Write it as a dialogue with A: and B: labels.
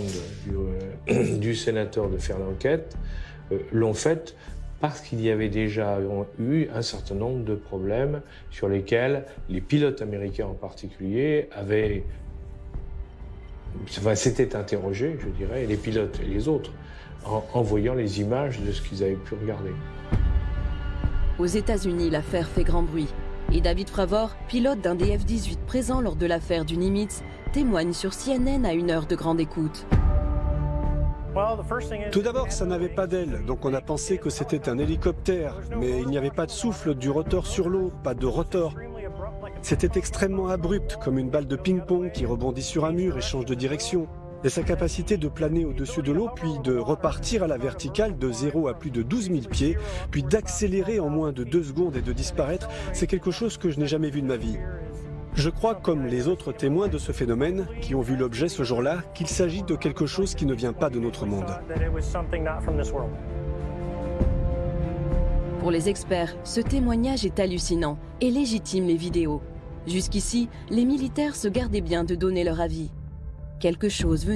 A: du, du sénateur de faire l'enquête euh, l'ont faite parce qu'il y avait déjà eu un certain nombre de problèmes sur lesquels les pilotes américains en particulier avaient enfin, s'étaient interrogés, je dirais, les pilotes et les autres, en, en voyant les images de ce qu'ils avaient pu regarder.
B: Aux États-Unis, l'affaire fait grand bruit. Et David Fravor, pilote d'un DF-18 présent lors de l'affaire du Nimitz, témoigne sur CNN à une heure de grande écoute.
C: Tout d'abord, ça n'avait pas d'aile, donc on a pensé que c'était un hélicoptère, mais il n'y avait pas de souffle du rotor sur l'eau, pas de rotor. C'était extrêmement abrupt, comme une balle de ping-pong qui rebondit sur un mur et change de direction. Et sa capacité de planer au-dessus de l'eau, puis de repartir à la verticale de 0 à plus de 12 000 pieds, puis d'accélérer en moins de 2 secondes et de disparaître, c'est quelque chose que je n'ai jamais vu de ma vie. Je crois, comme les autres témoins de ce phénomène, qui ont vu l'objet ce jour-là, qu'il s'agit de quelque chose qui ne vient pas de notre monde.
B: Pour les experts, ce témoignage est hallucinant et légitime les vidéos. Jusqu'ici, les militaires se gardaient bien de donner leur avis. Quelque chose venait